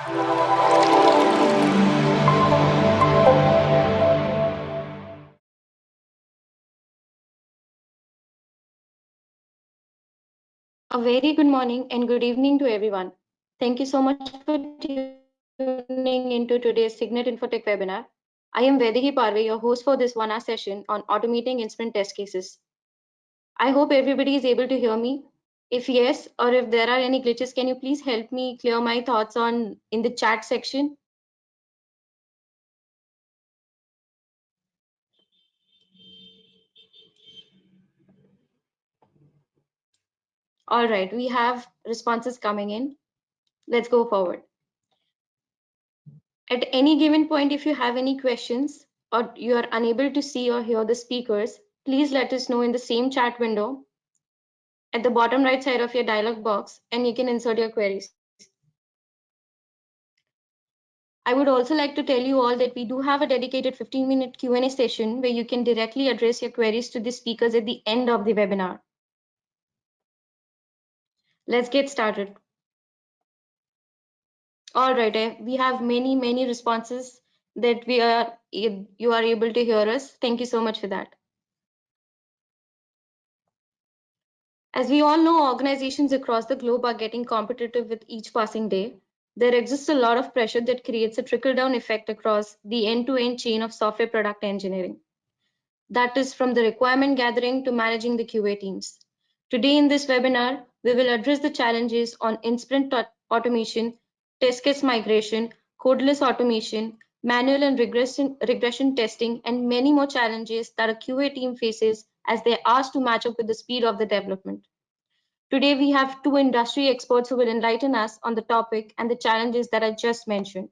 A very good morning and good evening to everyone. Thank you so much for tuning into today's Signet Infotech webinar. I am Vediki Parve, your host for this one-hour session on automating in-sprint test cases. I hope everybody is able to hear me. If yes, or if there are any glitches, can you please help me clear my thoughts on in the chat section? All right, we have responses coming in. Let's go forward. At any given point, if you have any questions or you are unable to see or hear the speakers, please let us know in the same chat window at the bottom right side of your dialog box and you can insert your queries. I would also like to tell you all that we do have a dedicated 15 minute Q&A session where you can directly address your queries to the speakers at the end of the webinar. Let's get started. All right, eh, we have many, many responses that we are you are able to hear us. Thank you so much for that. As we all know, organizations across the globe are getting competitive with each passing day. There exists a lot of pressure that creates a trickle-down effect across the end-to-end -end chain of software product engineering. That is from the requirement gathering to managing the QA teams. Today in this webinar, we will address the challenges on in-sprint automation, test case migration, codeless automation, manual and regression, regression testing, and many more challenges that a QA team faces as they're asked to match up with the speed of the development. Today, we have two industry experts who will enlighten us on the topic and the challenges that I just mentioned.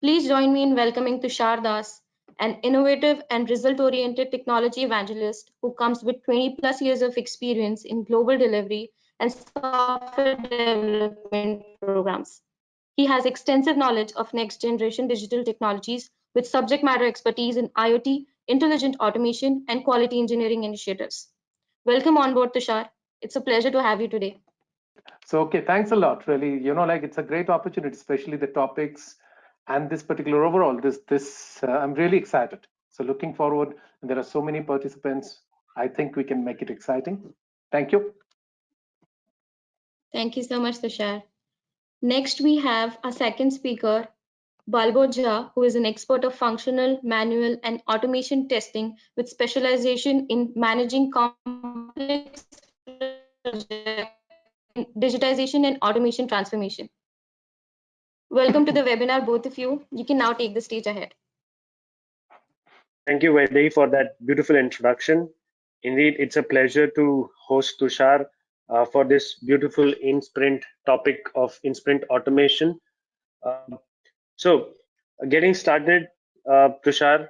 Please join me in welcoming Tushar Das, an innovative and result-oriented technology evangelist who comes with 20 plus years of experience in global delivery and software development programs. He has extensive knowledge of next generation digital technologies with subject matter expertise in IoT, intelligent automation, and quality engineering initiatives. Welcome on board, Tushar. It's a pleasure to have you today. So, okay, thanks a lot. Really, you know, like it's a great opportunity, especially the topics and this particular overall. This, this, uh, I'm really excited. So, looking forward. And there are so many participants. I think we can make it exciting. Thank you. Thank you so much, Tushar. Next, we have a second speaker, Balbo Jha, who is an expert of functional, manual, and automation testing with specialization in managing complex digitization and automation transformation. Welcome to the webinar, both of you. You can now take the stage ahead. Thank you, Vedhi, for that beautiful introduction. Indeed, it's a pleasure to host Tushar uh, for this beautiful in-sprint topic of in-sprint automation. Um, so getting started, uh, Tushar.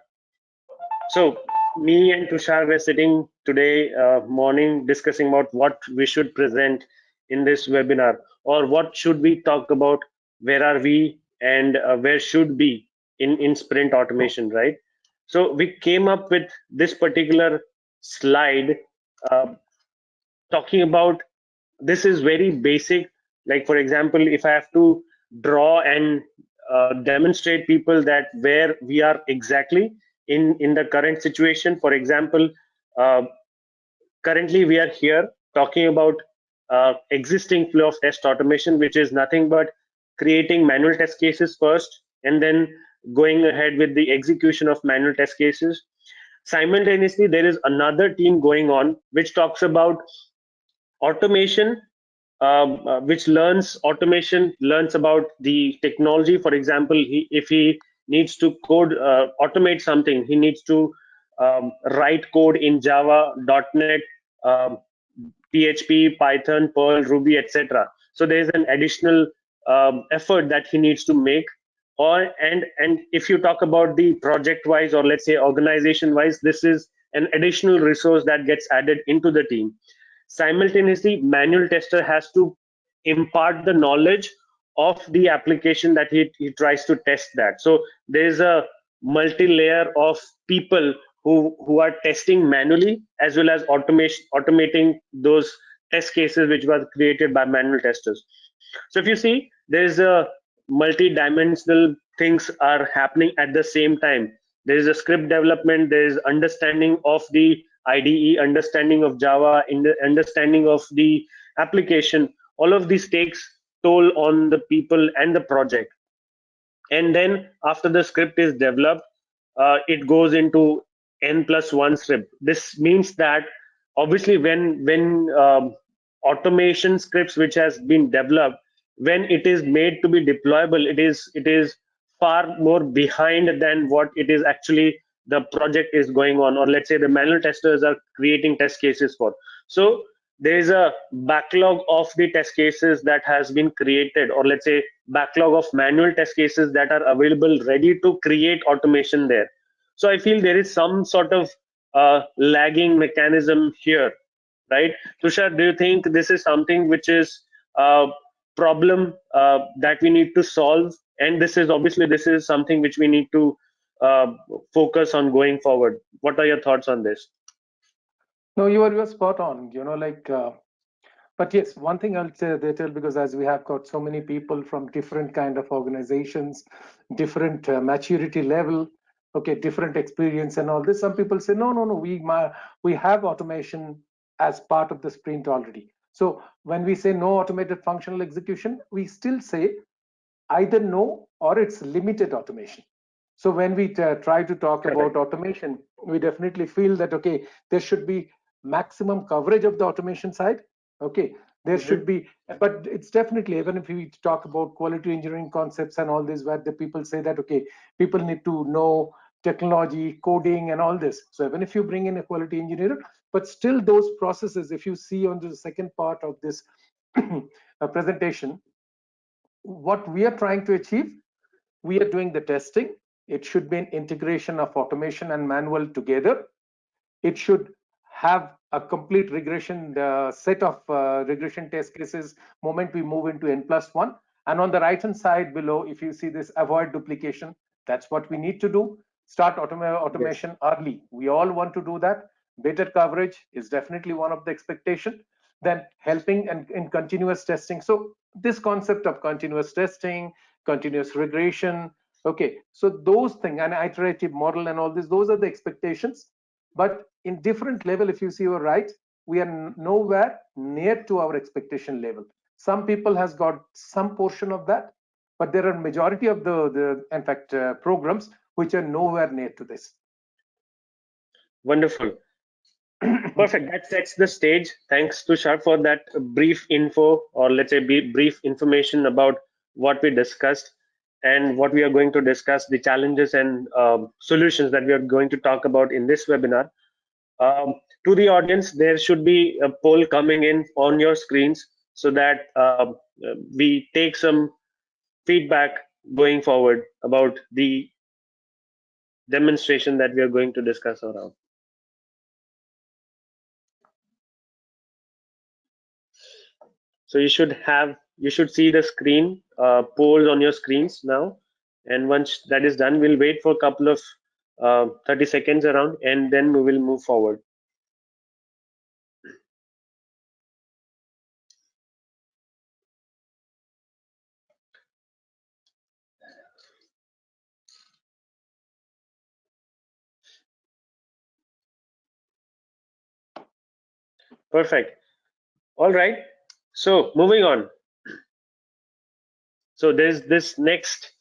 So me and Tushar were sitting today uh, morning discussing about what we should present in this webinar or what should we talk about, where are we and uh, where should be in, in sprint automation, right? So we came up with this particular slide uh, talking about this is very basic. Like for example, if I have to draw and uh, demonstrate people that where we are exactly in in the current situation. For example uh, currently we are here talking about uh, existing flow of test automation which is nothing but creating manual test cases first and then going ahead with the execution of manual test cases. Simultaneously there is another team going on which talks about automation um, uh, which learns automation, learns about the technology. For example, he, if he needs to code, uh, automate something, he needs to um, write code in Java, .NET, um, PHP, Python, Perl, Ruby, etc. So there is an additional um, effort that he needs to make. Or and and if you talk about the project-wise or let's say organization-wise, this is an additional resource that gets added into the team simultaneously manual tester has to impart the knowledge of the application that he, he tries to test that. So there's a multi-layer of people who who are testing manually as well as automation automating those test cases which were created by manual testers. So if you see there's a multi-dimensional things are happening at the same time. There is a script development there is understanding of the ide understanding of java in the understanding of the application all of these takes toll on the people and the project. And then after the script is developed uh, it goes into n plus one script. This means that obviously when when um, automation scripts which has been developed when it is made to be deployable it is it is far more behind than what it is actually the project is going on or let's say the manual testers are creating test cases for. So there is a backlog of the test cases that has been created or let's say backlog of manual test cases that are available ready to create automation there. So i feel there is some sort of uh, lagging mechanism here right? Tushar do you think this is something which is a problem uh, that we need to solve? And this is obviously this is something which we need to uh, focus on going forward. What are your thoughts on this? No you are you are spot on you know like uh, but yes one thing i'll say there because as we have got so many people from different kind of organizations different uh, maturity level okay different experience and all this some people say no no no we we have automation as part of the sprint already. So when we say no automated functional execution we still say either no or it's limited automation so when we try to talk about automation we definitely feel that okay there should be maximum coverage of the automation side okay? There mm -hmm. should be but it's definitely even if we talk about quality engineering concepts and all this where the people say that okay people need to know technology coding and all this. So even if you bring in a quality engineer but still those processes if you see on the second part of this presentation what we are trying to achieve we are doing the testing it should be an integration of automation and manual together. It should have a complete regression uh, set of uh, regression test cases moment we move into n plus one. And on the right hand side below if you see this avoid duplication that's what we need to do. Start automa automation yes. early. We all want to do that. Better coverage is definitely one of the expectation then helping and in continuous testing. So this concept of continuous testing continuous regression okay so those things an iterative model and all this those are the expectations. But in different level if you see you're right we are nowhere near to our expectation level. Some people has got some portion of that but there are majority of the the in fact uh, programs which are nowhere near to this. Wonderful. Perfect. That sets the stage. Thanks to tushar for that brief info or let's say brief information about what we discussed and what we are going to discuss the challenges and um, solutions that we are going to talk about in this webinar um, to the audience, there should be a poll coming in on your screens so that uh, we take some feedback going forward about the demonstration that we are going to discuss around. So you should have, you should see the screen uh, polls on your screens now. And once that is done, we'll wait for a couple of uh, 30 seconds around and then we will move forward. Perfect. All right so moving on. So there's this next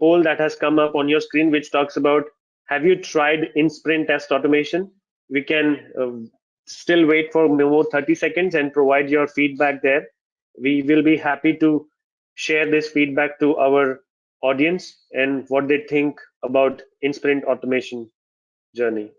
poll that has come up on your screen which talks about have you tried in sprint test automation? We can uh, still wait for more 30 seconds and provide your feedback there. We will be happy to share this feedback to our audience and what they think about in sprint automation journey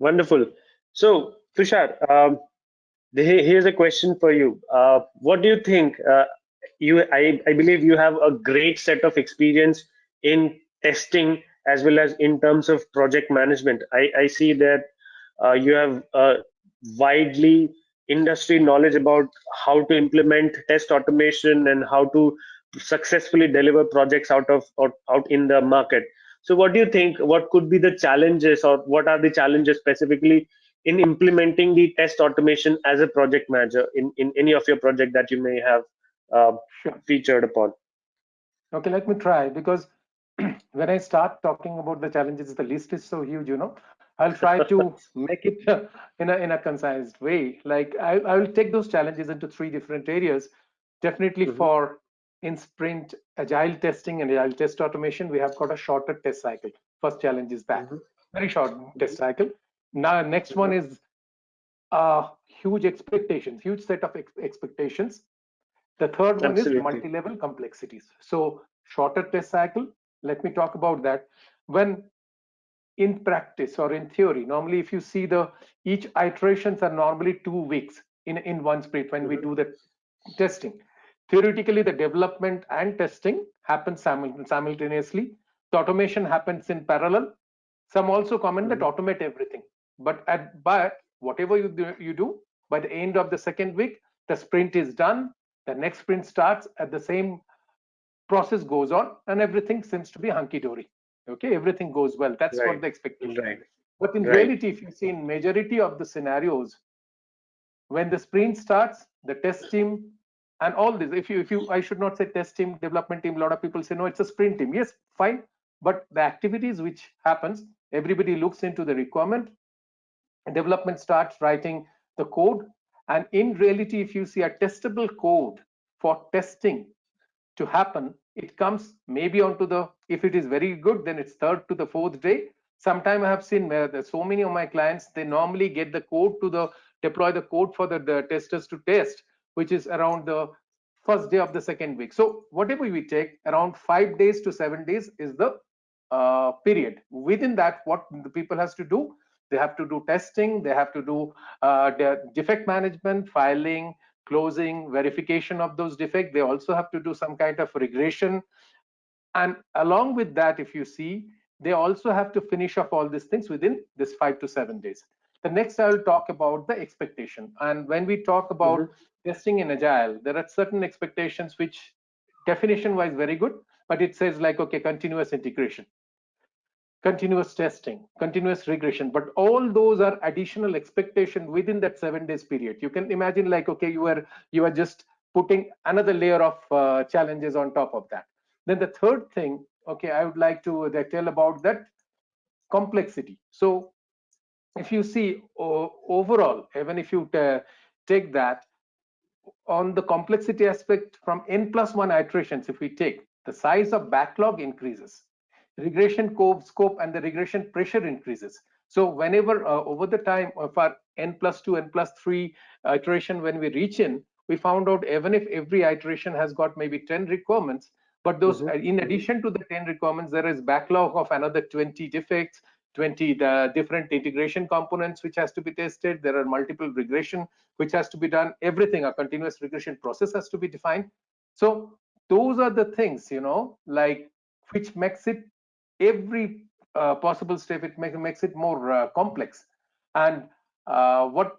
Wonderful. So, Tushar, um, here's a question for you. Uh, what do you think? Uh, you, I, I believe you have a great set of experience in testing as well as in terms of project management. I, I see that uh, you have widely industry knowledge about how to implement test automation and how to successfully deliver projects out of out, out in the market so what do you think what could be the challenges or what are the challenges specifically in implementing the test automation as a project manager in, in any of your project that you may have uh, Sure. featured upon Okay, let me try because when I start talking about the challenges, the list is so huge, you know. I'll try to make it in a in a concise way. Like I, I will take those challenges into three different areas. Definitely Mhm. for in sprint agile testing and agile test automation, we have got a shorter test cycle. First challenge is that Mhm. very short test cycle. Now next one is uh huge expectations, huge set of ex- expectations. The third one Absolutely. is multi-level complexities. So shorter test cycle. Let me talk about that. When in practice or in theory, normally if you see the each iterations are normally two weeks in in one sprint when we Mhm. do the testing. Theoretically, the development and testing happens simultaneously. The automation happens in parallel. Some also comment that Mhm. automate everything, but at but whatever you do, you do by the end of the second week, the sprint is done. The next sprint starts at the same process goes on, and everything seems to be hunky dory. Okay, everything goes well. That's Right. what the expectation. right But in Right. reality, if you see in majority of the scenarios, when the sprint starts, the test team and all this, if you, if you, I should not say test team, development team, a lot of people say, no, it's a sprint team. Yes, fine. But the activities which happens, everybody looks into the requirement, development starts writing the code. And in reality, if you see a testable code for testing to happen, it comes maybe onto the, if it is very good, then it's third to the fourth day. Sometime I have seen where there's so many of my clients, they normally get the code to the, deploy the code for the, the testers to test, which is around the first day of the second week. So whatever we take, around five days to seven days is the uh, period. Within that, what the people has to do, they have to do testing, they have to do uh, defect management, filing, closing, verification of those defects. They also have to do some kind of regression. And along with that, if you see, they also have to finish off all these things within this five to seven days. The next I will talk about the expectation. And when we talk about testing in agile, there are certain expectations which definition wise very good, but it says like, okay, continuous integration continuous testing, continuous regression, but all those are additional expectation within that seven days period. You can imagine like, okay, you are you are just putting another layer of uh, challenges on top of that. Then the third thing, okay, I would like to uh, tell about that complexity. So if you see overall, even if you take that on the complexity aspect from n plus one iterations, if we take the size of backlog increases regression scope and the regression pressure increases. So whenever uh, over the time of our n plus 2, n plus 3 iteration, when we reach in, we found out even if every iteration has got maybe 10 requirements, but those, Mhm. uh, in addition to the 10 requirements, there is backlog of another 20 defects, 20 the different integration components which has to be tested. There are multiple regression which has to be done. Everything, a continuous regression process has to be defined. So those are the things, you know, like which makes it every uh, possible step it make, makes it more uh, complex and uh, what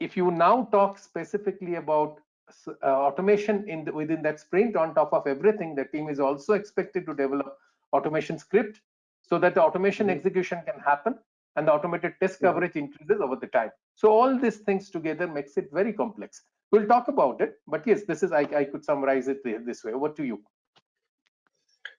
if you now talk specifically about uh, automation in the, within that sprint on top of everything the team is also expected to develop automation script so that the automation Mhm. execution can happen and the automated test coverage increases over the time. So all these things together makes it very complex. We'll talk about it but yes this is i, I could summarize it this way. What to you.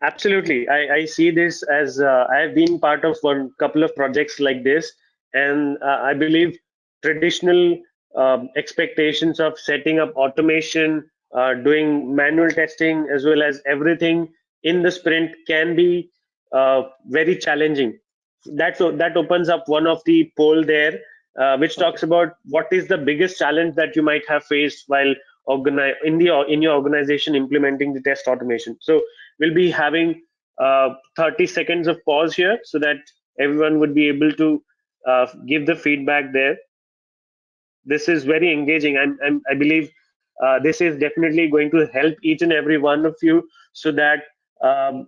Absolutely. I, I see this as uh, i have been part of one couple of projects like this and uh, i believe traditional um, expectations of setting up automation uh, doing manual testing as well as everything in the sprint can be very challenging that so that opens up one of the poll there uh, which talks about what is the biggest challenge that you might have faced while organize in the in your organization implementing the test automation so we'll be having uh, 30 seconds of pause here so that everyone would be able to uh, give the feedback there. This is very engaging. I'm, I believe uh, this is definitely going to help each and every one of you so that um,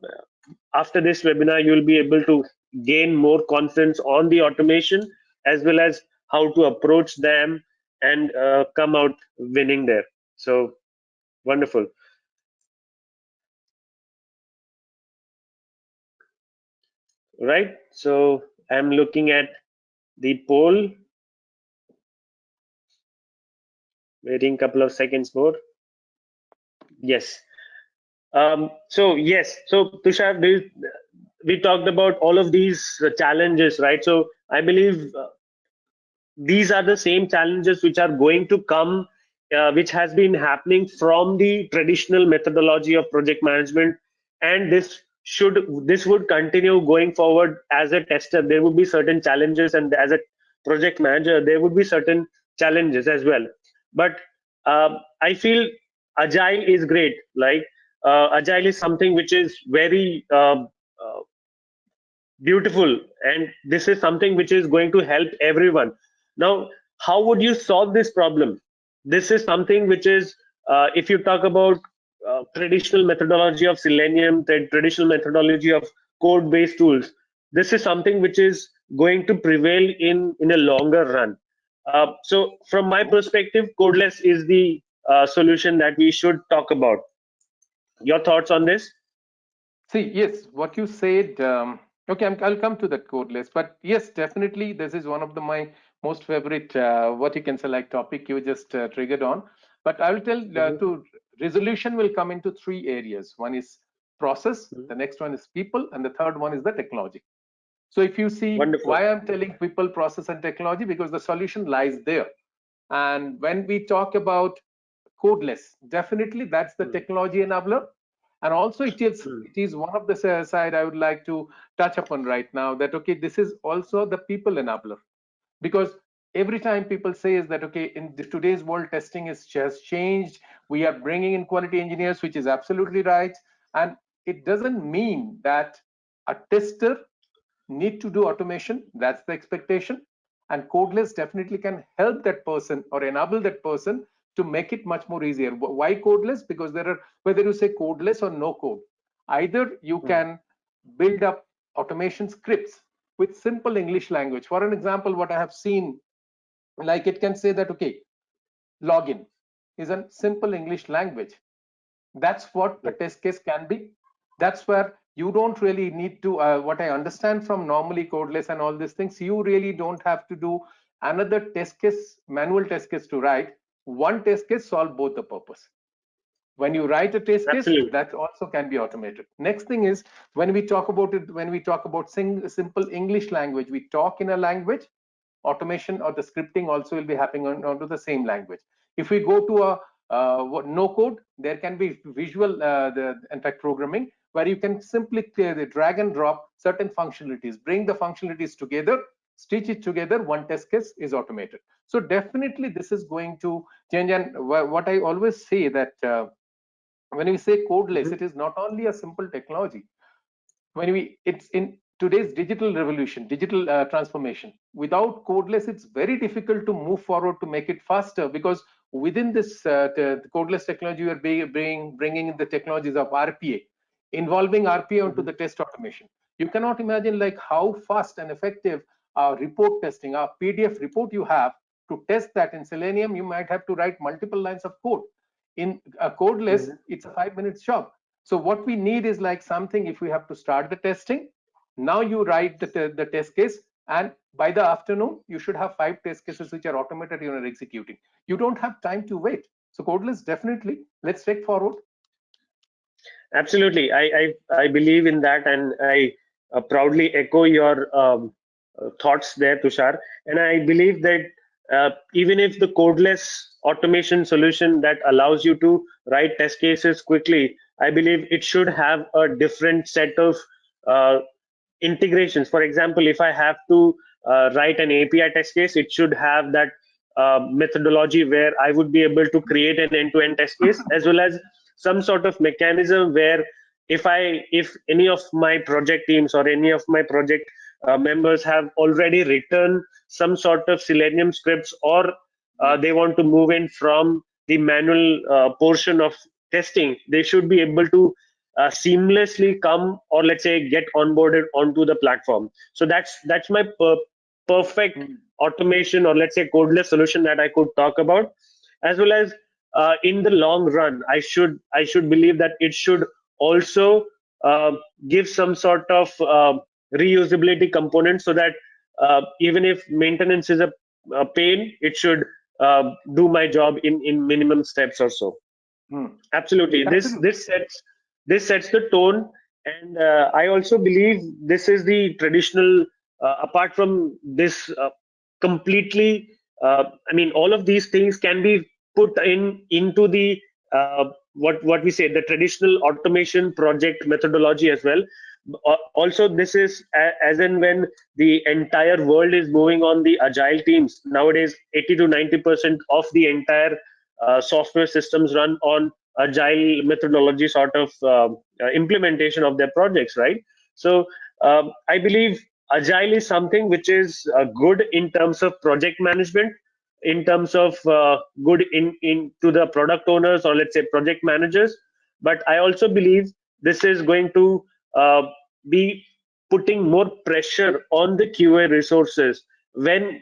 after this webinar, you'll be able to gain more confidence on the automation as well as how to approach them and uh, come out winning there. So wonderful. Right. So I'm looking at the poll. Waiting a couple of seconds more. Yes. Um, so yes. So Tushar, we talked about all of these challenges, right? So I believe uh, these are the same challenges which are going to come, uh, which has been happening from the traditional methodology of project management, and this should this would continue going forward as a tester. There would be certain challenges, and as a project manager, there would be certain challenges as well. But uh, I feel agile is great. Like uh, agile is something which is very um, uh, beautiful and this is something which is going to help everyone. Now how would you solve this problem? This is something which is uh, if you talk about uh, traditional methodology of selenium the traditional methodology of code based tools this is something which is going to prevail in in a longer run. Uh, so from my perspective codeless is the uh, solution that we should talk about your thoughts on this see yes what you said um, Okay, i will come to that list but yes, definitely this is one of the my most favorite uh, what you can select topic you just uh, triggered on. But I will tell mm -hmm. to resolution will come into three areas. One is process, mm -hmm. the next one is people, and the third one is the technology. So if you see Wonderful. why I'm telling people, process, and technology, because the solution lies there. And when we talk about codeless, definitely that's the mm technology enabler. And also it is hmm. it is one of the side i would like to touch upon right now that okay this is also the people enabler. Because every time people say is that okay in today's world testing is just changed. We are bringing in quality engineers which is absolutely right. And it doesn't mean that a tester need to do automation. That's the expectation. And codeless definitely can help that person or enable that person to make it much more easier. Why codeless? Because there are, whether you say codeless or no code, either you hmm. can build up automation scripts with simple English language. For an example, what I have seen, like it can say that, okay, login is a simple English language. That's what a test case can be. That's where you don't really need to, uh, what I understand from normally codeless and all these things, you really don't have to do another test case, manual test case to write one test case solve both the purpose. When you write a test Absolutely. case that also can be automated. Next thing is when we talk about it when we talk about sing, simple english language we talk in a language automation or the scripting also will be happening on, onto the same language. If we go to a uh, no code there can be visual uh, the in fact programming where you can simply clear the drag and drop certain functionalities bring the functionalities together stitch it together one test case is automated so definitely this is going to change and what i always say that uh, when we say codeless mm -hmm. it is not only a simple technology when we it's in today's digital revolution digital uh, transformation without codeless it's very difficult to move forward to make it faster because within this uh, codeless technology we are bringing bringing in the technologies of rpa involving rpa onto mm -hmm. the test automation you cannot imagine like how fast and effective uh, report testing, a PDF report you have to test that in Selenium, you might have to write multiple lines of code. In a codeless, mm -hmm. it's a five minutes job. So what we need is like something if we have to start the testing, now you write the, the test case and by the afternoon, you should have five test cases which are automated you are executing. You don't have time to wait. So codeless definitely, let's take forward. Absolutely, I, I, I believe in that and I uh, proudly echo your um, thoughts there, Tushar. And I believe that uh, even if the codeless automation solution that allows you to write test cases quickly, I believe it should have a different set of uh, integrations. For example, if I have to uh, write an API test case, it should have that uh, methodology where I would be able to create an end-to-end -end test case as well as some sort of mechanism where if I if any of my project teams or any of my project uh, members have already written some sort of Selenium scripts or uh, they want to move in from the manual uh, portion of testing, they should be able to uh, seamlessly come or let's say get onboarded onto the platform. So that's that's my per perfect automation or let's say codeless solution that I could talk about, as well as uh, in the long run, I should I should believe that it should also give some sort of reusability component so that uh, even if maintenance is a, a pain, it should uh, do my job in in minimum steps or so. Hmm. Absolutely, this this sets this sets the tone, and uh, I also believe this is the traditional. apart from this completely uh, i mean all of these things can be put in into the uh, what what we say the traditional automation project methodology as well uh, also this is as in when the entire world is moving on the agile teams. Nowadays 80 to 90 percent of the entire uh, software systems run on agile methodology sort of uh, uh, implementation of their projects right? So um, i believe agile is something which is uh, good in terms of project management in terms of uh, good in in to the product owners or let's say project managers. But i also believe this is going to uh, be putting more pressure on the qa resources when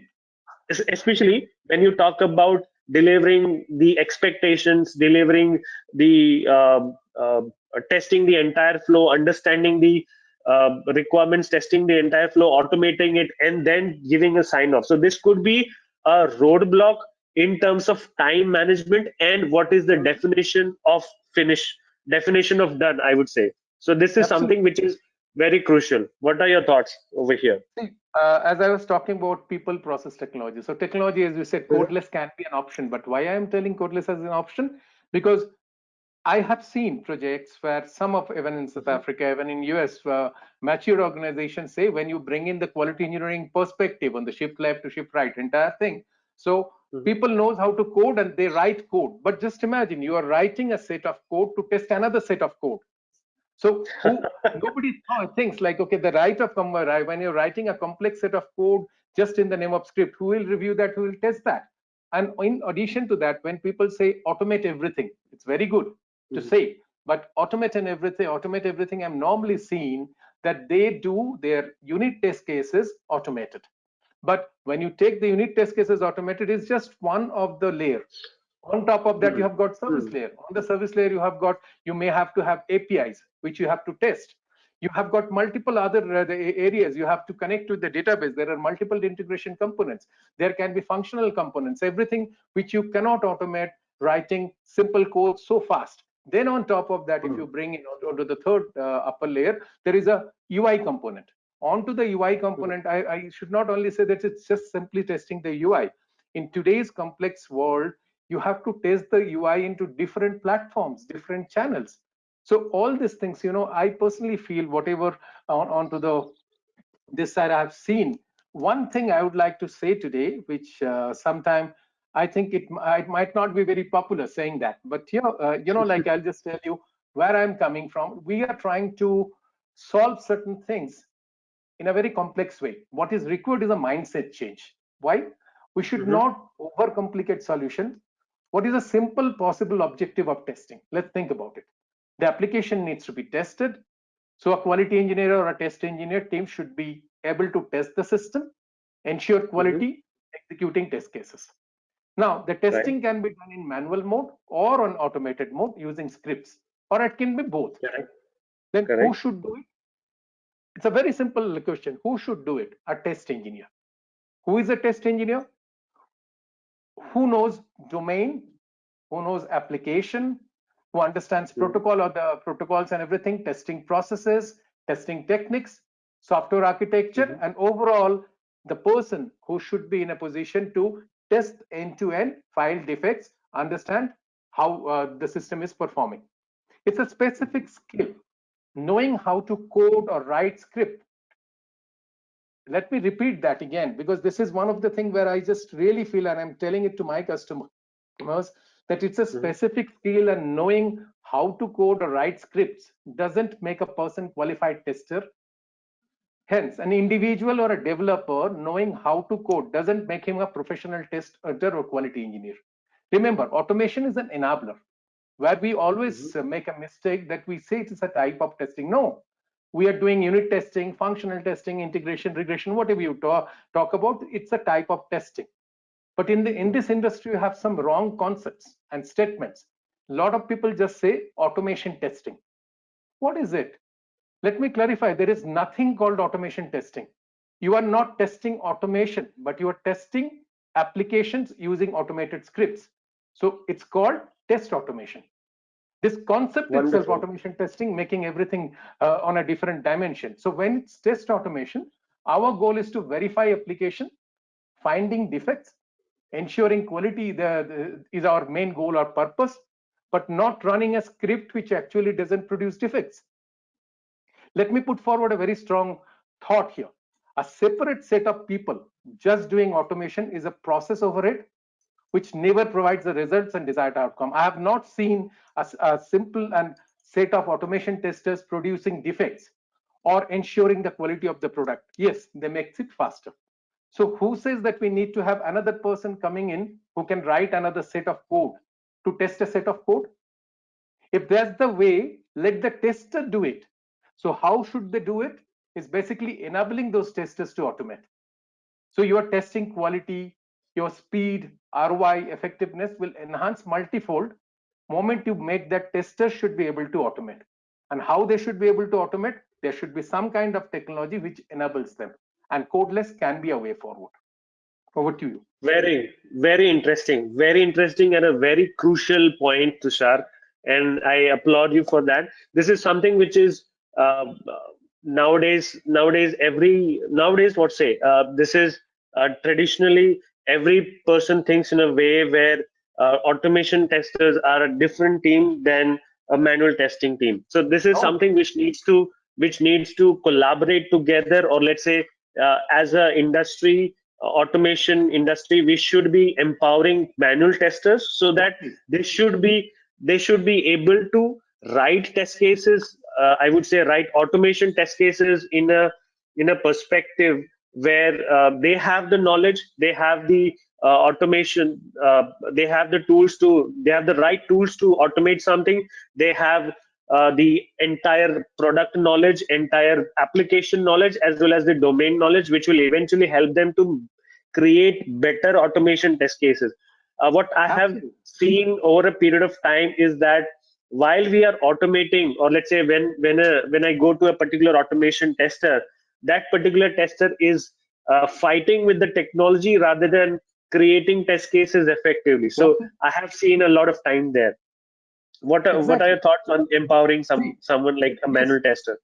especially when you talk about delivering the expectations delivering the um, uh, testing the entire flow understanding the uh, requirements testing the entire flow automating it and then giving a sign off. So this could be a roadblock in terms of time management and what is the definition of finish definition of done i would say so this is Absolutely. something which is very crucial what are your thoughts over here uh, as i was talking about people process technology so technology as you said codeless can be an option but why i am telling codeless as an option because I have seen projects where some of even in South mm-hmm. Africa, even in US, uh, mature organizations say when you bring in the quality engineering perspective on the shift left to shift right, entire thing. So mm-hmm. people knows how to code and they write code. But just imagine you are writing a set of code to test another set of code. So who, nobody thinks like, okay, the right of when you're writing a complex set of code just in the name of script, who will review that, who will test that? And in addition to that, when people say automate everything, it's very good to mm -hmm. say but automate and everything automate everything i'm normally seeing that they do their unit test cases automated but when you take the unit test cases automated it's just one of the layers on top of that mm -hmm. you have got service mm -hmm. layer on the service layer you have got you may have to have apis which you have to test you have got multiple other uh, areas you have to connect with the database there are multiple integration components there can be functional components everything which you cannot automate writing simple code so fast then on top of that, if you hmm. bring in onto the third uh, upper layer, there is a UI component. Onto the UI component, I, I should not only say that it's just simply testing the UI. In today's complex world, you have to test the UI into different platforms, different channels. So all these things, you know, I personally feel whatever on onto the this side I've seen. One thing I would like to say today, which uh, sometime I think it, it might not be very popular saying that, but here, uh, you know, like I'll just tell you where I'm coming from. We are trying to solve certain things in a very complex way. What is required is a mindset change. Why? We should mm -hmm. not overcomplicate solution. What is a simple possible objective of testing? Let's think about it. The application needs to be tested. So a quality engineer or a test engineer team should be able to test the system, ensure mm-hmm. quality, mm -hmm. executing test cases. Now, the testing right. can be done in manual mode or on automated mode using scripts, or it can be both. Correct. Then Correct. who should do it? It's a very simple question. Who should do it? A test engineer. Who is a test engineer? Who knows domain, who knows application, who understands mm. protocol or the protocols and everything, testing processes, testing techniques, software architecture, mm -hmm. and overall, the person who should be in a position to test end-to-end file defects, understand how uh, the system is performing. It's a specific skill, knowing how to code or write script. Let me repeat that again, because this is one of the things where I just really feel, and I'm telling it to my customers, that it's a mm-hmm. specific skill and knowing how to code or write scripts doesn't make a person qualified tester Hence, an individual or a developer knowing how to code doesn't make him a professional tester or quality engineer. Remember, automation is an enabler where we always mm -hmm. make a mistake that we say it is a type of testing. No, we are doing unit testing, functional testing, integration, regression, whatever you talk, talk about, it's a type of testing. But in the in this industry, you have some wrong concepts and statements. A lot of people just say automation testing. What is it? Let me clarify. There is nothing called automation testing. You are not testing automation, but you are testing applications using automated scripts. So it's called test automation. This concept itself, automation testing, making everything uh, on a different dimension. So when it's test automation, our goal is to verify application, finding defects, ensuring quality the, the- is our main goal or purpose, but not running a script which actually doesn't produce defects. Let me put forward a very strong thought here. A separate set of people just doing automation is a process overhead which never provides the results and desired outcome. I have not seen a simple and set of automation testers producing defects or ensuring the quality of the product. Yes, they makes it faster. So who says that we need to have another person coming in who can write another set of code to test a set of code? If that's the way, let the tester do it. So how should they do it? Is basically enabling those testers to automate. So you are testing quality, your speed, ROI, effectiveness will enhance multifold. Moment you make that testers should be able to automate. And how they should be able to automate? There should be some kind of technology which enables them. And codeless can be a way forward. Over to you. Very, very interesting. Very interesting and a very crucial point, Tushar. And I applaud you for that. This is something which is uh, nowadays, nowadays, every, nowadays, what say, uh, this is uh, traditionally every person thinks in a way where uh, automation testers are a different team than a manual testing team. So this is Oh. something which needs to, which needs to collaborate together or let's say uh, as a industry automation industry we should be empowering manual testers so that they should be they should be able to write test cases uh, i would say write automation test cases in a in a perspective where uh, they have the knowledge they have the uh, automation uh, they have the tools to they have the right tools to automate something. They have uh, the entire product knowledge entire application knowledge as well as the domain knowledge which will eventually help them to create better automation test cases. Uh, what i have seen over a period of time is that while we are automating or let's say when when a, when i go to a particular automation tester that particular tester is uh, fighting with the technology rather than creating test cases effectively so i have seen a lot of time there what are, what are your thoughts on empowering some someone like a manual tester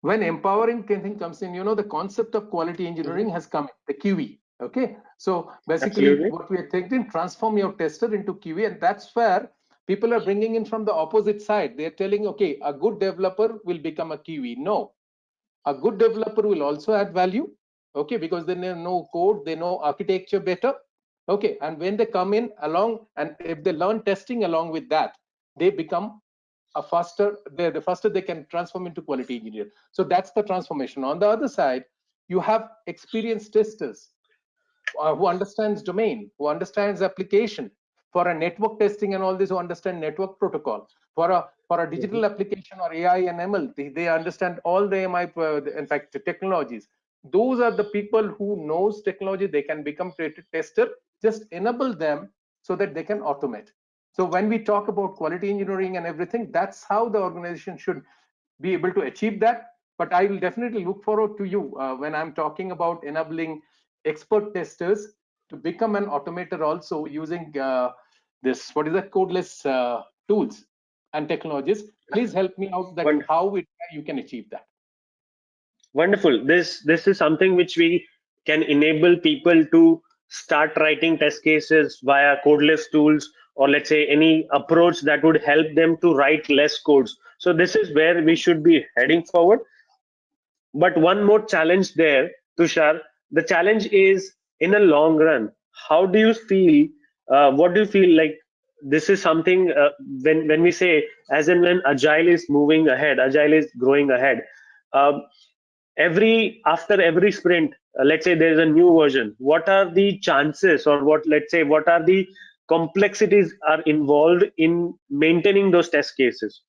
when empowering thing comes in, you know, the concept of quality engineering has come, in, the QE. Okay. So basically, Absolutely. what we are thinking, transform your tester into QE, and that's where people are bringing in from the opposite side. They're telling, okay, a good developer will become a QE. No, a good developer will also add value. Okay, because they know- code, they know architecture better. Okay, and when they come in along, and if they learn testing along with that, they become a faster the, the faster they can transform into quality engineer so that's the transformation on the other side you have experienced testers uh, who understands domain who understands application for a network testing and all this who understand network protocol for a for a digital application or ai and ml they, they understand all the mi uh, in fact technologies. Those are the people who knows technology. They can become tester. Just enable them so that they can automate. So when we talk about quality engineering and everything, that's how the organization should be able to achieve that. But I will definitely look forward to you uh, when I'm talking about enabling expert testers to become an automator also using uh, this, what is that, codeless uh, tools and technologies. Please help me out that Wonderful. how it, you can achieve that. wonderful this this is something which we can enable people to start writing test cases via codeless tools or let's say any approach that would help them to write less codes so this is where we should be heading forward but one more challenge there tushar the challenge is in a long run how do you feel uh, what do you feel like this is something uh, when when we say as and when agile is moving ahead agile is growing ahead um, every after every sprint uh, let's say there's a new version what are the chances or what let's say what are the complexities are involved in maintaining those test cases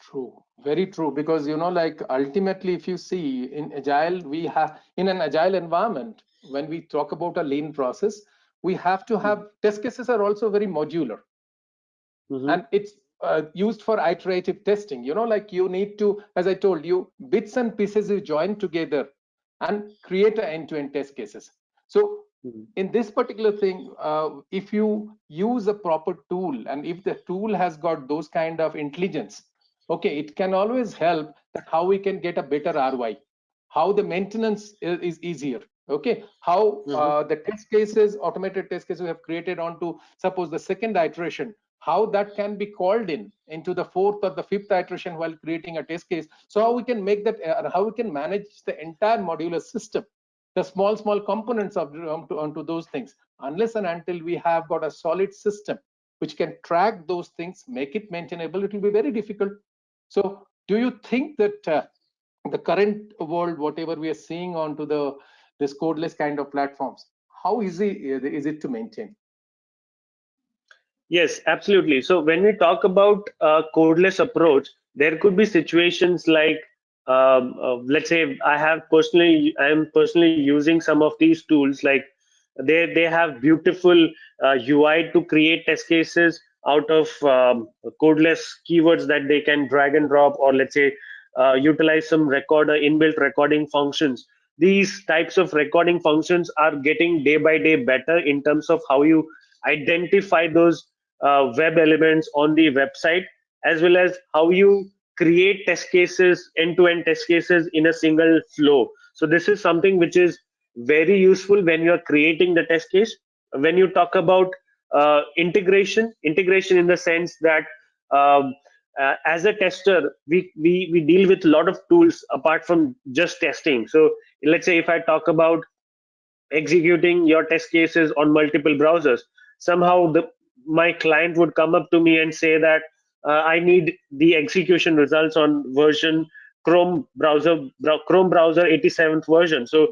True. very true because you know like ultimately if you see in agile we have in an agile environment when we talk about a lean process we have to have mm-hmm. test cases are also very modular mm -hmm. and it's uh, used for iterative testing you know like you need to as i told you bits and pieces you join together and create an end-to-end -end test cases so mm -hmm. in this particular thing uh, if you use a proper tool and if the tool has got those kind of intelligence okay it can always help that how we can get a better roi how the maintenance is, is easier okay how mm -hmm. uh, the test cases automated test cases we have created onto suppose the second iteration how that can be called in into the fourth or the fifth iteration while creating a test case so how we can make that uh, how we can manage the entire modular system the small small components of onto, onto those things unless and until we have got a solid system which can track those things make it maintainable it will be very difficult so do you think that uh, the current world, whatever we are seeing onto the this codeless kind of platforms, how easy is it to maintain? Yes, absolutely. So when we talk about a codeless approach, there could be situations like, um, uh, let's say I have personally, I am personally using some of these tools like they they have beautiful uh, UI to create test cases out of um, codeless keywords that they can drag and drop or let's say uh, utilize some recorder inbuilt recording functions these types of recording functions are getting day by day better in terms of how you identify those uh, web elements on the website as well as how you create test cases end-to-end -end test cases in a single flow. So this is something which is very useful when you're creating the test case. When you talk about uh, integration integration in the sense that um, uh, as a tester we, we we deal with a lot of tools apart from just testing so let's say if i talk about executing your test cases on multiple browsers somehow the my client would come up to me and say that uh, i need the execution results on version chrome browser chrome browser 87th version so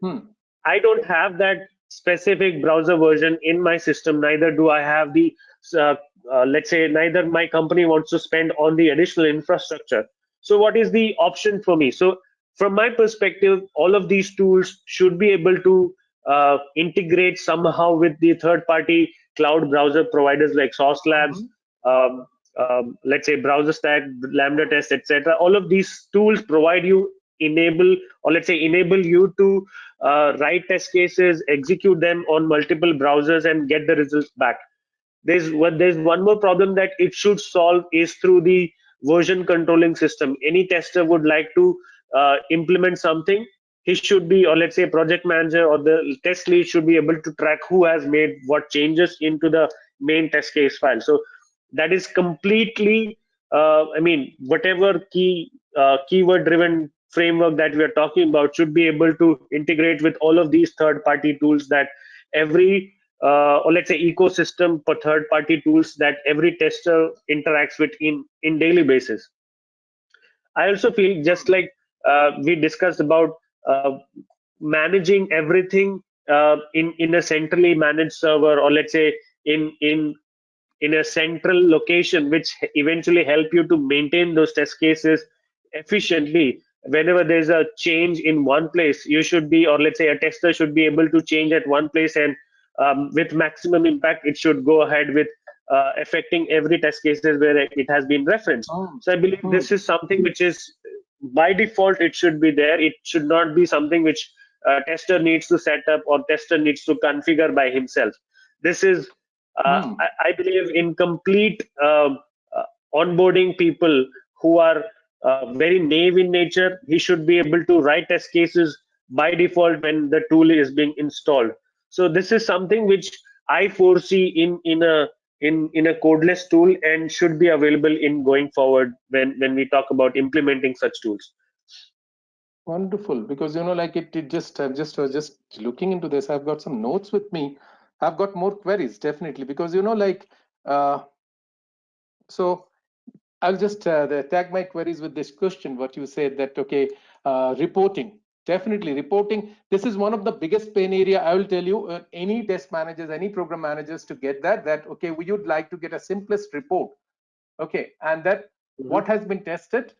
hmm. i don't have that specific browser version in my system neither do i have the uh, uh, let's say neither my company wants to spend on the additional infrastructure so what is the option for me so from my perspective all of these tools should be able to uh, integrate somehow with the third party cloud browser providers like sauce labs mm -hmm. um, um, let's say browser stack lambda test etc all of these tools provide you enable or let's say enable you to uh, write test cases, execute them on multiple browsers and get the results back. There's what there's one more problem that it should solve is through the version controlling system. Any tester would like to uh, implement something, he should be, or let's say project manager or the test lead should be able to track who has made what changes into the main test case file. So that is completely, uh, I mean, whatever key uh, keyword driven framework that we are talking about should be able to integrate with all of these third party tools that every uh, or let's say ecosystem for third party tools that every tester interacts with in in daily basis. I also feel just like uh, we discussed about uh, managing everything uh, in in a centrally managed server or let's say in in in a central location which eventually help you to maintain those test cases efficiently. Whenever there's a change in one place you should be or let's say a tester should be able to change at one place and um, with maximum impact it should go ahead with uh, affecting every test cases where it has been referenced oh. so i believe oh. this is something which is by default it should be there it should not be something which a tester needs to set up or tester needs to configure by himself this is uh, mm. I, I, believe in complete uh, uh, onboarding people who are uh, very naive in nature, he should be able to write test cases by default when the tool is being installed. So this is something which I foresee in in a in in a codeless tool and should be available in going forward when when we talk about implementing such tools. Wonderful, because you know, like it, it just I'm just was just looking into this. I've got some notes with me. I've got more queries definitely because you know, like uh, so I'll just uh, tag my queries with this question, what you said that, okay, uh, reporting, definitely reporting. This is one of the biggest pain area. I will tell you, uh, any test managers, any program managers to get that, that, okay, we would like to get a simplest report. Okay, and that mm -hmm. what has been tested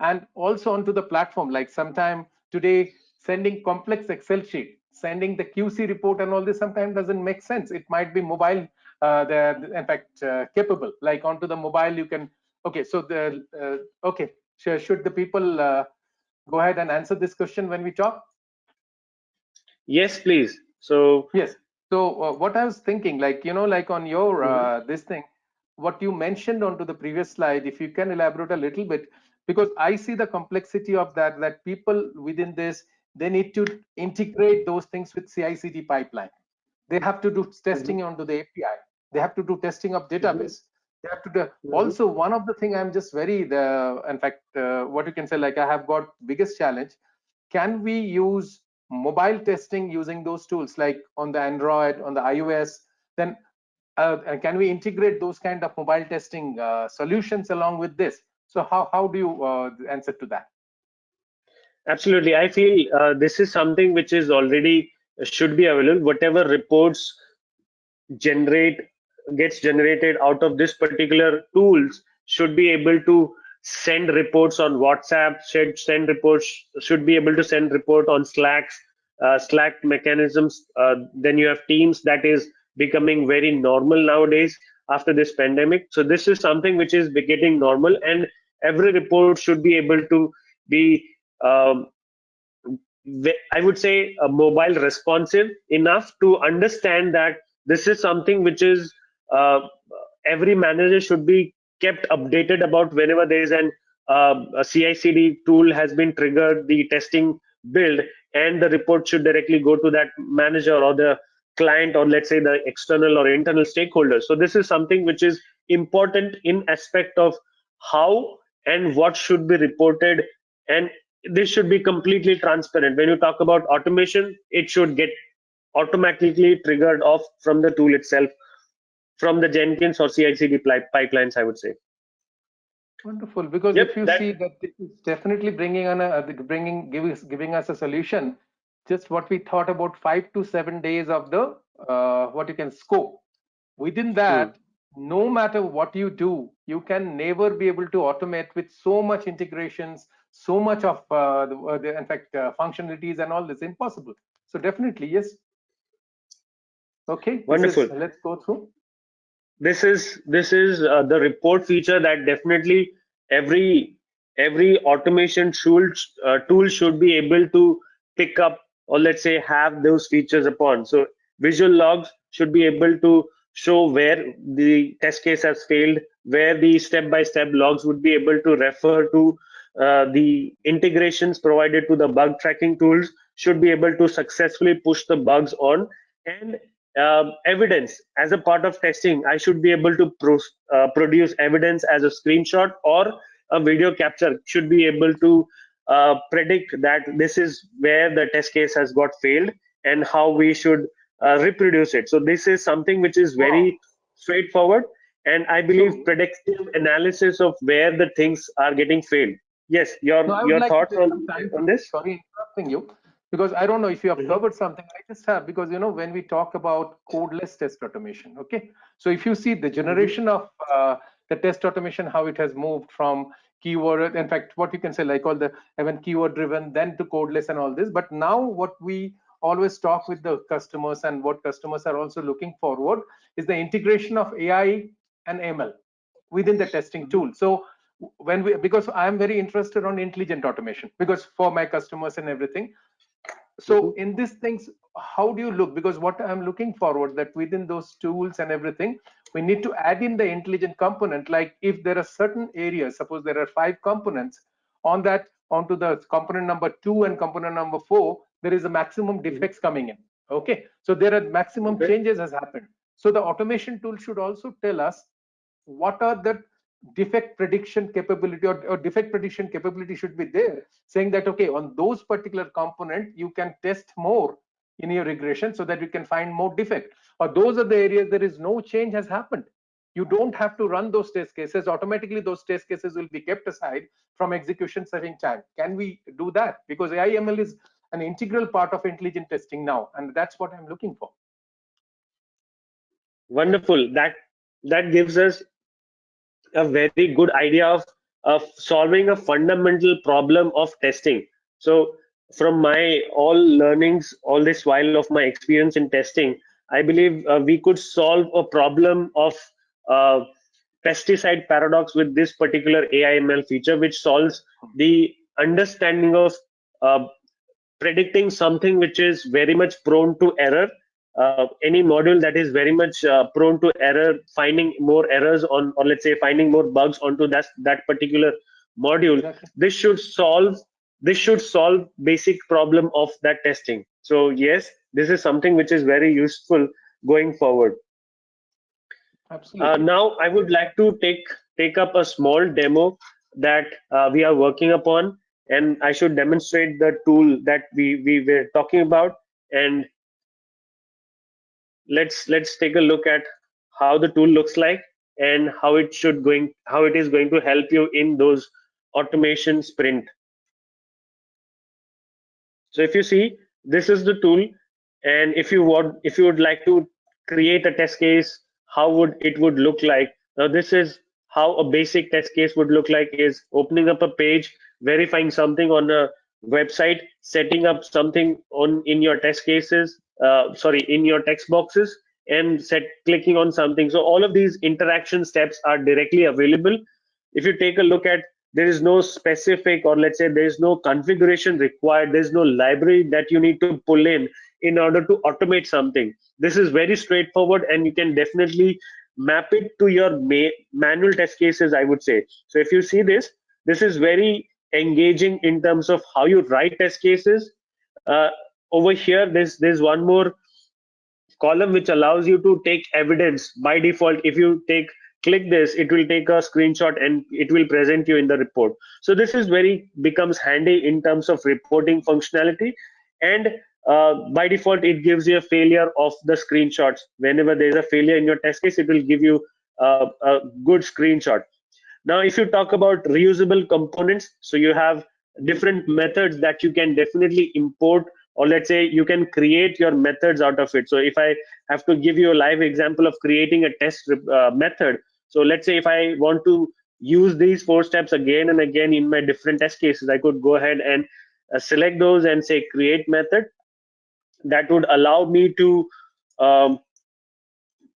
and also onto the platform like sometime today sending complex excel sheet sending the qc report and all this sometimes doesn't make sense it might be mobile uh, they're in fact uh, capable like onto the mobile you can okay so the uh, okay should, should the people uh, go ahead and answer this question when we talk yes please so yes so uh, what i was thinking like you know like on your uh, mm-hmm. this thing what you mentioned onto the previous slide if you can elaborate a little bit because i see the complexity of that that people within this they need to integrate those things with CI/CD pipeline. They have to do testing mm -hmm. onto the API. They have to do testing of database. Mm -hmm. They have to do. Mm -hmm. Also, one of the thing I'm just very the in fact uh, what you can say like I have got biggest challenge. Can we use mobile testing using those tools like on the Android, on the iOS? Then uh, can we integrate those kind of mobile testing uh, solutions along with this? So how how do you uh, answer to that? Absolutely. I feel uh, this is something which is already uh, should be available. Whatever reports generate gets generated out of this particular tools should be able to send reports on WhatsApp, should send reports, should be able to send report on Slacks, uh, Slack mechanisms. Uh, then you have Teams that is becoming very normal nowadays after this pandemic. So this is something which is getting normal and every report should be able to be um, I would say a mobile responsive enough to understand that this is something which is uh, every manager should be kept updated about whenever there is an uh, a CI/CD tool has been triggered, the testing build, and the report should directly go to that manager or the client or let's say the external or internal stakeholders. So this is something which is important in aspect of how and what should be reported and this should be completely transparent. When you talk about automation, it should get automatically triggered off from the tool itself, from the Jenkins or CI/CD pipelines, I would say. Wonderful, because yep, if you that, see that this is definitely bringing on a bringing giving giving us a solution. Just what we thought about five to seven days of the uh, what you can scope. Within that, no matter what you do, you can never be able to automate with so much integrations, so much of uh, the, uh, the, in fact uh, functionalities and all this impossible. So definitely yes. Okay, wonderful. Is, let's go through. This is this is uh, the report feature that definitely every every automation tool uh, tool should be able to pick up or let's say have those features upon. So visual logs should be able to show where the test case has failed, where the step-by-step logs would be able to refer to uh, the integrations provided to the bug tracking tools should be able to successfully push the bugs on and uh, evidence as a part of testing i should be able to pro uh, produce evidence as a screenshot or a video capture should be able to uh, predict that this is where the test case has got failed and how we should uh, reproduce it. So this is something which is very wow. straightforward, and I believe so, predictive analysis of where the things are getting failed. Yes, your your like thoughts on, on this? Sorry, interrupting you because I don't know if you have covered something. I just have because you know when we talk about codeless test automation, okay. So if you see the generation mm -hmm. of uh, the test automation, how it has moved from keyword, in fact, what you can say like all the even keyword driven, then to codeless and all this. But now what we always talk with the customers and what customers are also looking forward is the integration of AI and ML within the testing mm-hmm. tool. So when we because I'm very interested on intelligent automation because for my customers and everything. So mm-hmm. in these things, how do you look? Because what I'm looking forward that within those tools and everything, we need to add in the intelligent component. Like if there are certain areas, suppose there are five components on that onto the component number two and component number four, there is a maximum hmm. defects coming in okay so there are maximum okay. changes has happened so the automation tool should also tell us what are the defect prediction capability or, or, defect prediction capability should be there saying that okay on those particular component you can test more in your regression so that you can find more defect. Or those are the areas there is no change has happened. You don't have to run those test cases. Automatically those test cases will be kept aside from execution saving time. Can we do that? Because AIML is an integral part of intelligent testing now and that's what i'm looking for. Wonderful. That that gives us a very good idea of of solving a fundamental problem of testing. So from my all learnings, all this while of my experience in testing, I believe uh, we could solve a problem of uh, pesticide paradox with this particular AIML feature, which solves the understanding of uh, predicting something which is very much prone to error. Uh, any module that is very much uh, prone to error, finding more errors on, or let's say finding more bugs onto that that particular module. Exactly. This should solve this should solve basic problem of that testing. So yes, this is something which is very useful going forward. Absolutely. Uh, now I would like to take take up a small demo that uh, we are working upon, and I should demonstrate the tool that we we were talking about. And let's let's take a look at how the tool looks like and how it should going how it is going to help you in those automation sprint. So if you see, this is the tool, and if you want if you would like to create a test case how would it would look like now this is how a basic test case would look like is opening up a page verifying something on a website setting up something on in your test cases uh, sorry in your text boxes and set clicking on something. So all of these interaction steps are directly available. If you take a look at there is no specific or let's say there is no configuration required there's no library that you need to pull in in order to automate something. This is very straightforward and you can definitely map it to your ma manual test cases i would say. So if you see this this is very engaging in terms of how you write test cases. Uh, over here there's there's one more column which allows you to take evidence. By default if you take click this it will take a screenshot and it will present you in the report. So this is very becomes handy in terms of reporting functionality. And uh, by default it gives you a failure of the screenshots. Whenever there is a failure in your test case it will give you uh, a good screenshot. Now if you talk about reusable components so you have different methods that you can definitely import or let's say you can create your methods out of it. So if i have to give you a live example of creating a test uh, method so let's say if i want to use these four steps again and again in my different test cases i could go ahead and uh, select those and say create method. That would allow me to um,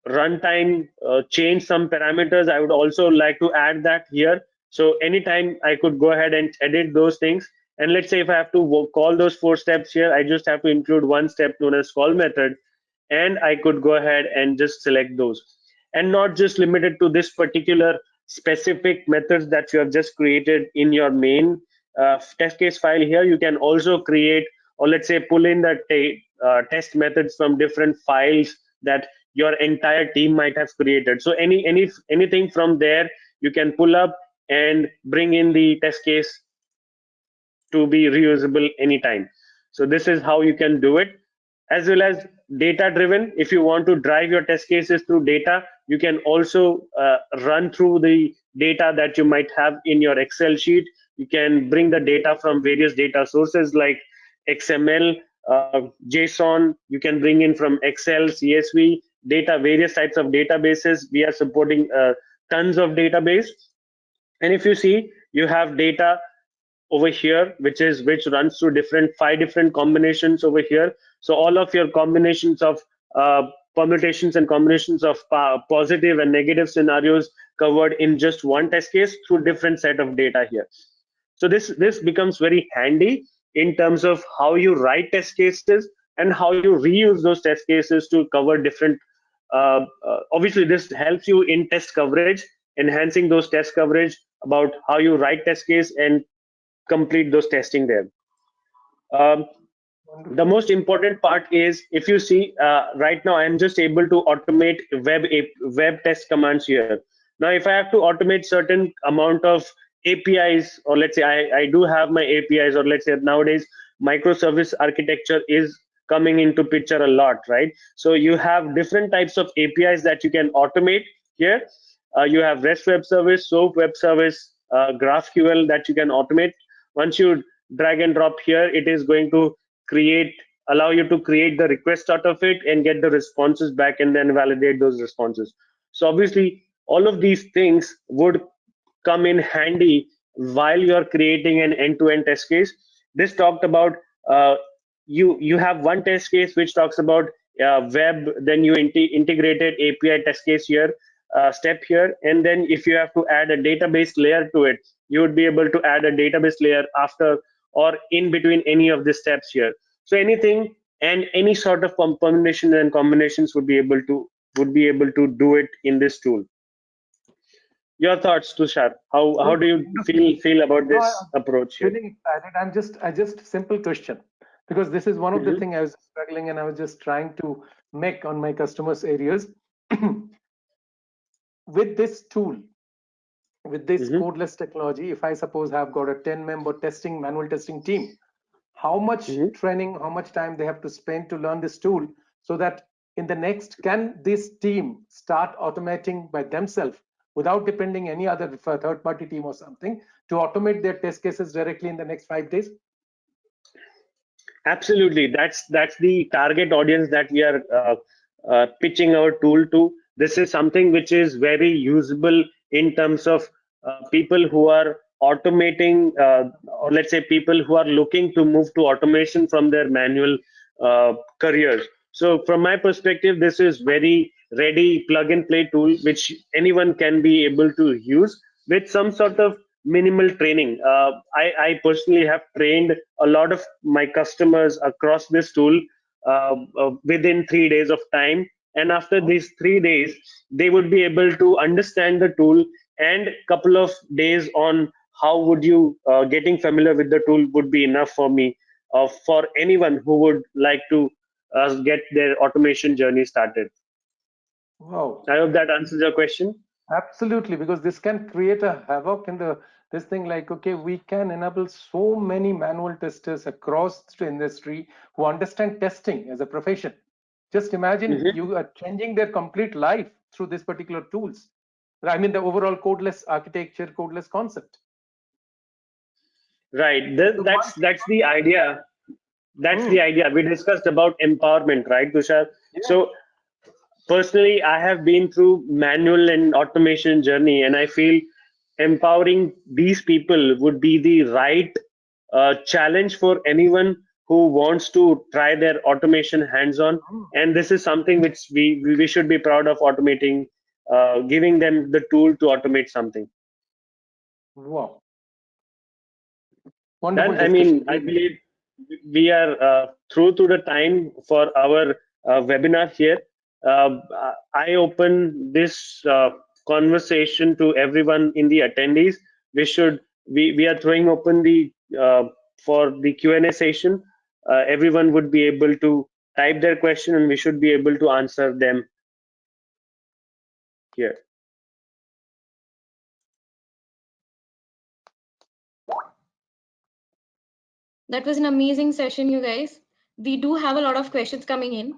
runtime uh, change some parameters. I would also like to add that here. So anytime i could go ahead and edit those things and let's say if i have to call those four steps here i just have to include one step known as call method. And i could go ahead and just select those. And not just limited to this particular specific methods that you have just created in your main uh, test case file here. You can also create or let's say pull in the uh, test methods from different files that your entire team might have created. So any any anything from there you can pull up and bring in the test case to be reusable anytime so this is how you can do it as well as data driven if you want to drive your test cases through data you can also uh, run through the data that you might have in your excel sheet you can bring the data from various data sources like xml uh, JSON, you can bring in from Excel, CSV, data, various types of databases. We are supporting uh, tons of database. And if you see, you have data over here, which is which runs through different five different combinations over here. So all of your combinations of uh, permutations and combinations of uh, positive and negative scenarios covered in just one test case through different set of data here. So this this becomes very handy in terms of how you write test cases and how you reuse those test cases to cover different uh, uh, obviously this helps you in test coverage enhancing those test coverage about how you write test case and complete those testing there um, the most important part is if you see uh, right now i'm just able to automate web web test commands here now if i have to automate certain amount of APIs, or let's say I, I do have my APIs, or let's say nowadays microservice architecture is coming into picture a lot, right? So you have different types of APIs that you can automate here. Uh, you have REST web service, SOAP web service, uh, GraphQL that you can automate. Once you drag and drop here, it is going to create, allow you to create the request out of it and get the responses back and then validate those responses. So obviously, all of these things would come in handy while you're creating an end-to-end test case. This talked about uh, you you have one test case which talks about uh, web, then you integrated API test case here, uh, step here, and then if you have to add a database layer to it, you would be able to add a database layer after or in between any of the steps here. So anything and any sort of combination and combinations would be able to would be able to do it in this tool. Your thoughts, Tushar? How how do you feel feel about this approach? Here? Feeling excited. I'm just I just simple question because this is one of mm -hmm. the mm-hmm. things I was struggling and I was just trying to make on my customers areas. with this tool, with this mm -hmm. codeless technology, if I suppose have got a 10 member testing, manual testing team, how much mm -hmm. training, how much time they have to spend to learn this tool so that in the next, can this team start automating by themselves without depending any other third party team or something to automate their test cases directly in the next five days? absolutely that's that's the target audience that we are uh, uh, pitching our tool to this is something which is very usable in terms of uh, people who are automating uh, or let's say people who are looking to move to automation from their manual uh, careers so from my perspective this is very ready plug and play tool which anyone can be able to use with some sort of minimal training. Uh, I, I, personally have trained a lot of my customers across this tool uh, uh, within three days of time. And after these three days, they would be able to understand the tool and couple of days on how would you uh, getting familiar with the tool would be enough for me uh, for anyone who would like to uh, get their automation journey started. Wow. I hope that answers your question. Absolutely, because this can create a havoc in the this thing like okay we can enable so many manual testers across the industry who understand testing as a profession just imagine mm -hmm. you are changing their complete life through this particular tools i mean the overall codeless architecture codeless concept right this, that's that's the idea that's mm. the idea we discussed about empowerment right tushar yeah. so personally i have been through manual and automation journey and i feel empowering these people would be the right uh, challenge for anyone who wants to try their automation hands-on. And this is something which we we should be proud of automating uh, giving them the tool to automate something. Wow. Wonderful and, i mean i believe we are uh, through to the time for our uh, webinar here. Um, I open this uh, conversation to everyone in the attendees. We should we we are throwing open the uh, for the Q&A session. Uh, everyone would be able to type their question and we should be able to answer them here. That was an amazing session, you guys. We do have a lot of questions coming in.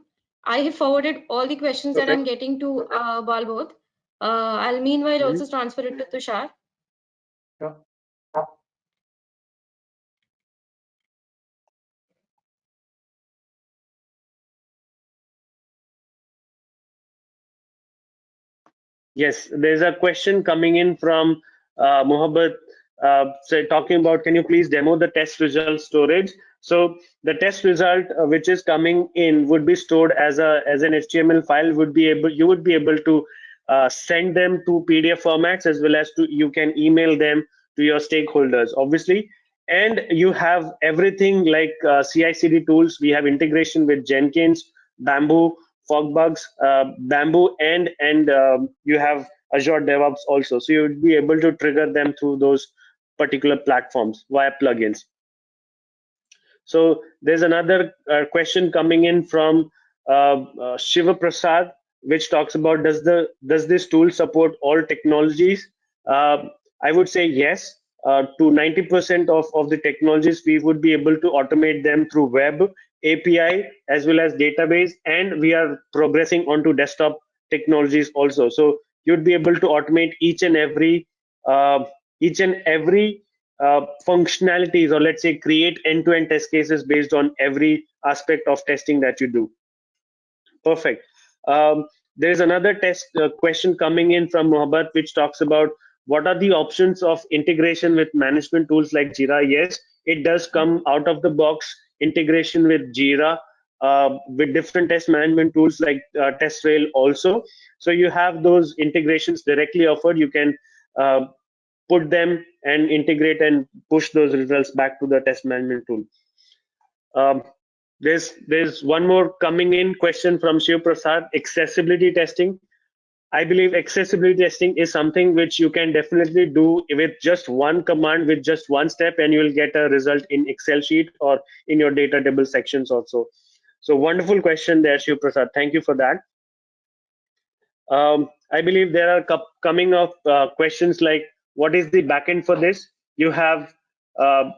I have forwarded all the questions okay. that I'm getting to uh, Balbodh. Uh, I'll meanwhile mm -hmm. also transfer it to Tushar. Yeah. Yes, there's a question coming in from uh, Mohabbat uh, talking about, can you please demo the test result storage? So the test result uh, which is coming in would be stored as a as an HTML file. Would be able you would be able to uh, send them to PDF formats as well as to you can email them to your stakeholders, obviously. And you have everything like uh, CI/CD tools. We have integration with Jenkins, Bamboo, FogBugz, uh, Bamboo, and and um, you have Azure DevOps also. So you would be able to trigger them through those particular platforms via plugins. So there's another uh, question coming in from uh, uh, Shiva Prasad, which talks about does the does this tool support all technologies? Uh, I would say yes. Uh, to 90% of, of the technologies, we would be able to automate them through web, API, as well as database, and we are progressing onto desktop technologies also. So you'd be able to automate each and every uh, each and every uh, functionalities or let's say create end-to-end test cases based on every aspect of testing that you do perfect um, there's another test uh, question coming in from Mohabbat which talks about what are the options of integration with management tools like Jira? Yes, it does come out of the box integration with Jira, uh, with different test management tools like uh, TestRail also. So you have those integrations directly offered. You can uh, put them and integrate and push those results back to the test management tool. Um, there's there's one more coming in question from Shiv Prasad. Accessibility testing. I believe accessibility testing is something which you can definitely do with just one command, with just one step, and you will get a result in Excel sheet or in your data table sections also. So wonderful question there, Shiv Prasad. Thank you for that. Um, I believe there are coming up uh, questions like what is the backend for this you have uh,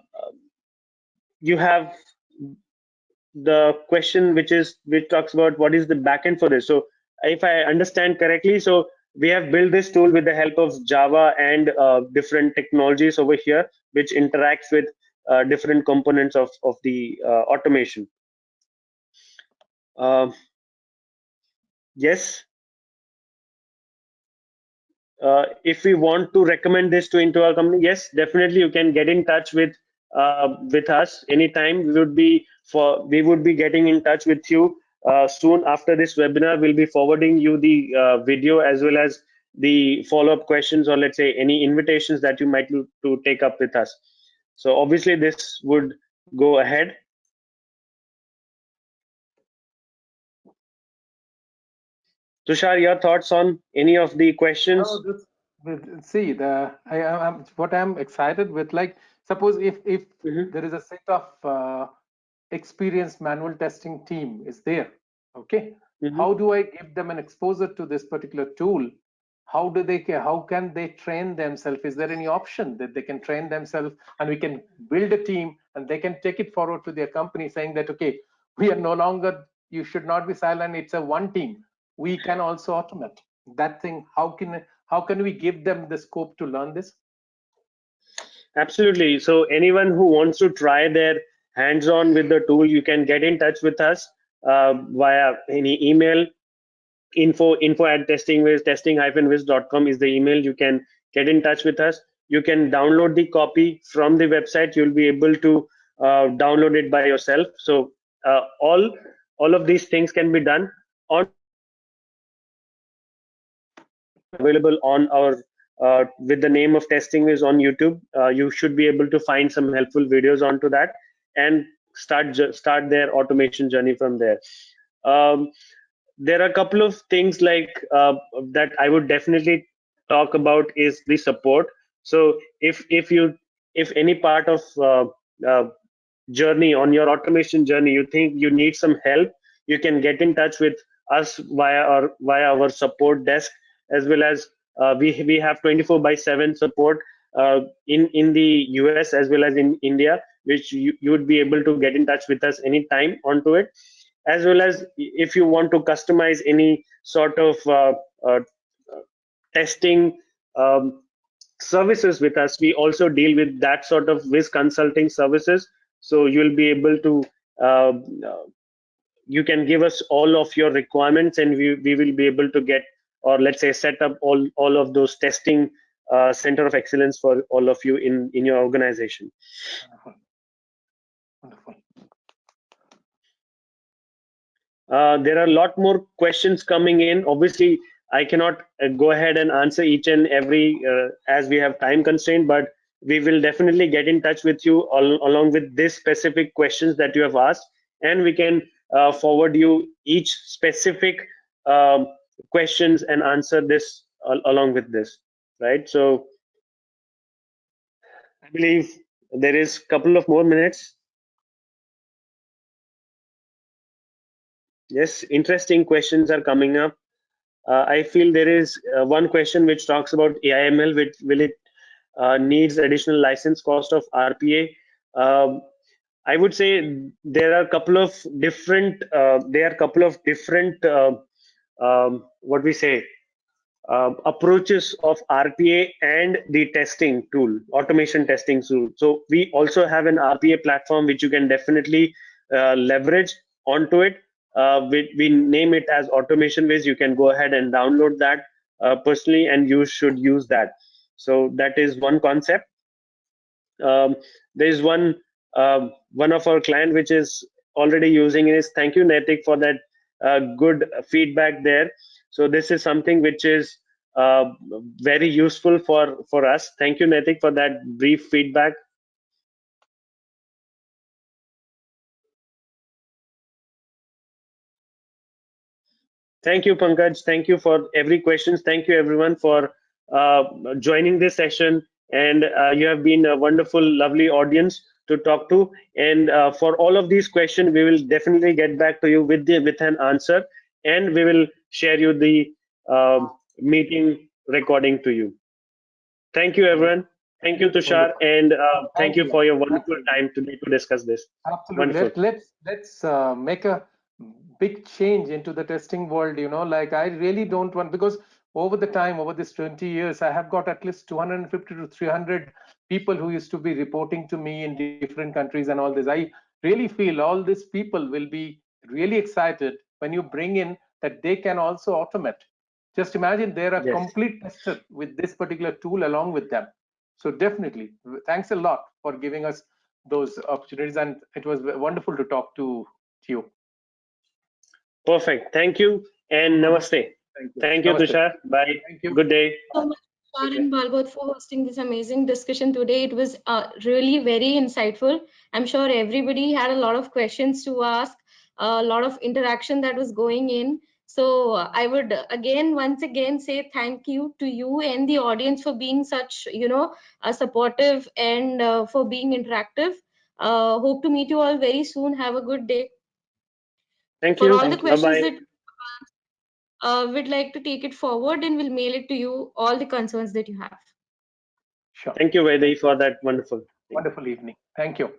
you have the question which is which talks about what is the backend for this so if i understand correctly so we have built this tool with the help of java and uh, different technologies over here which interacts with uh, different components of of the uh, automation. Um, yes. Uh, if we want to recommend this to into our company yes definitely you can get in touch with uh, with us anytime. We would be for we would be getting in touch with you uh, soon after this webinar we'll be forwarding you the uh, video as well as the follow-up questions or let's say any invitations that you might to, to take up with us so obviously this would go ahead Tushar, your thoughts on any of the questions? No, this, see, the I am what I'm excited with. Like, suppose if if mm -hmm. there is a set of uh, experienced manual testing team is there, okay. Mm -hmm. How do I give them an exposure to this particular tool? How do they care? how can they train themselves? Is there any option that they can train themselves and we can build a team and they can take it forward to their company saying that okay, we are no longer you should not be silent. It's a one team we can also automate that thing how can how can we give them the scope to learn this absolutely so anyone who wants to try their hands on with the tool you can get in touch with us uh, via any email. Info info at testingwhiz testing whiz.com is the email. You can get in touch with us. You can download the copy from the website. You'll be able to uh, download it by yourself. So uh, all all of these things can be done on available on our uh, with the name of TestingWhiz on YouTube. Uh, you should be able to find some helpful videos onto that and start start their automation journey from there. Um, there are a couple of things like uh, that I would definitely talk about is the support. So if if you if any part of uh, uh, journey on your automation journey you think you need some help, you can get in touch with us via our via our support desk as well as uh, we we have 24 by 7 support in in the US as well as in India, which you, you would be able to get in touch with us anytime onto it, as well as if you want to customize any sort of uh, uh testing um, services with us, we also deal with that sort of Wiz consulting services. So you'll be able to uh, you can give us all of your requirements and we, we will be able to get or let's say set up all all of those testing uh, center of excellence for all of you in in your organization. Wonderful, Uh, there are a lot more questions coming in. Obviously i cannot uh, go ahead and answer each and every uh, as we have time constraint but we will definitely get in touch with you all, along with this specific questions that you have asked and we can uh, forward you each specific um, questions and answer this along with this right? So i believe there is a couple of more minutes. Yes interesting questions are coming up. Uh, i feel there is uh, one question which talks about aiml which will it uh, needs additional license cost of rpa um, i would say there are a couple of different uh, there are couple of different uh, um, what we say uh, approaches of RPA and the testing tool, automation testing tool. So we also have an RPA platform which you can definitely uh, leverage onto it. Uh, we, we, name it as Automation Wiz. You can go ahead and download that uh, personally, and you should use that. So that is one concept. Um, there is one um, one of our client which is already using is thank you Netik for that uh, good feedback there. So this is something which is uh, very useful for for us. Thank you Netik for that brief feedback. Thank you, Pankaj. Thank you for every questions. Thank you, everyone, for uh, joining this session. And uh, you have been a wonderful, lovely audience to talk to. And uh, for all of these questions, we will definitely get back to you with the with an answer, and we will share you the um, meeting recording to you. Thank you, everyone. Thank you, Tushar, and uh, thank, Thank you for your wonderful time today to discuss this. Absolutely. Wonderful. Let, let's let's uh, make a big change into the testing world. You know, like I really don't want because over the time, over this 20 years, I have got at least 250 to 300 people who used to be reporting to me in different countries and all this. I really feel all these people will be really excited when you bring in that they can also automate. Just imagine they're a Yes. complete tester with this particular tool along with them. So definitely, thanks a lot for giving us those opportunities, and it was wonderful to talk to you. Perfect. Thank you, and namaste. Thank you. Thank you, Namaste. Tushar. Bye. Thank you. Good day. so much, Tushar and Balbodh, for hosting this amazing discussion today. It was uh, really very insightful. I'm sure everybody had a lot of questions to ask, a lot of interaction that was going in. So I would again, once again, say thank you to you and the audience for being such, you know, uh, supportive and uh, for being interactive. Uh, hope to meet you all very soon. Have a good day. Thank you. For you. all the Thank you. questions Bye-bye. that uh, we'd like to take it forward and we'll mail it to you, all the concerns that you have. Sure. Thank you, Vaidehi, for that wonderful. Wonderful evening. Thank you.